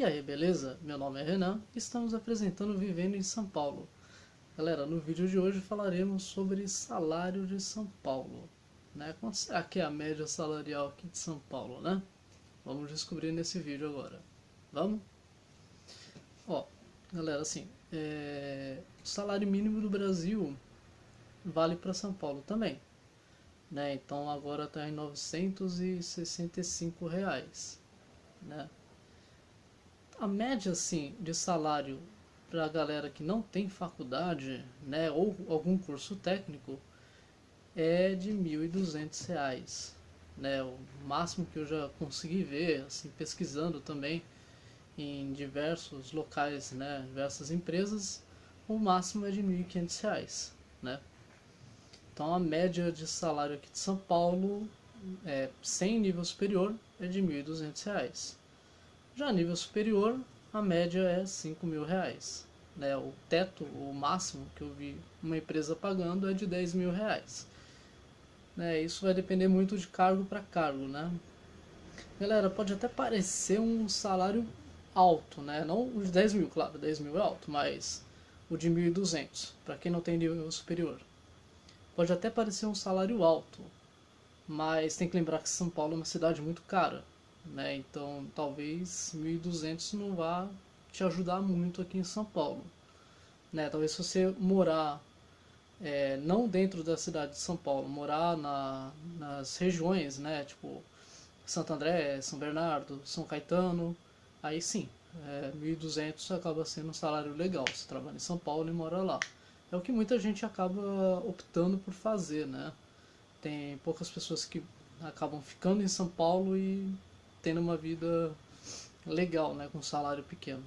E aí, beleza? Meu nome é Renan e estamos apresentando Vivendo em São Paulo. Galera, no vídeo de hoje falaremos sobre salário de São Paulo. Né? Quanto será que é a média salarial aqui de São Paulo, né? Vamos descobrir nesse vídeo agora. Vamos? Ó, galera, assim, é... o salário mínimo do Brasil vale para São Paulo também. Né? Então agora está em 965 reais. Né? A média assim de salário para a galera que não tem faculdade, né, ou algum curso técnico, é de R$ 1.200, né, o máximo que eu já consegui ver, assim, pesquisando também em diversos locais, né, diversas empresas, o máximo é de R$ 1.500, né. Então a média de salário aqui de São Paulo, é, sem nível superior, é de R$ 1.200. Já nível superior, a média é 5 mil reais. Né? O teto, o máximo que eu vi uma empresa pagando é de 10 mil reais. Né? Isso vai depender muito de cargo para cargo. Né? Galera, pode até parecer um salário alto, né? não o de 10 mil, claro, 10 mil é alto, mas o de 1.200, para quem não tem nível superior. Pode até parecer um salário alto, mas tem que lembrar que São Paulo é uma cidade muito cara né? Então talvez 1.200 não vá te ajudar muito aqui em São Paulo, né? Talvez se você morar é, não dentro da cidade de São Paulo, morar na, nas regiões, né? Tipo Santo André, São Bernardo, São Caetano, aí sim, é, 1.200 acaba sendo um salário legal. Você trabalha em São Paulo e mora lá. É o que muita gente acaba optando por fazer, né? Tem poucas pessoas que acabam ficando em São Paulo e tendo uma vida legal, né, com um salário pequeno.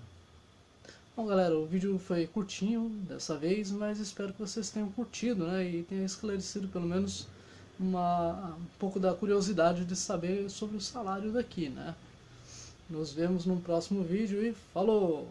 Bom galera, o vídeo foi curtinho dessa vez, mas espero que vocês tenham curtido, né, e tenha esclarecido pelo menos uma, um pouco da curiosidade de saber sobre o salário daqui, né. Nos vemos no próximo vídeo e falou!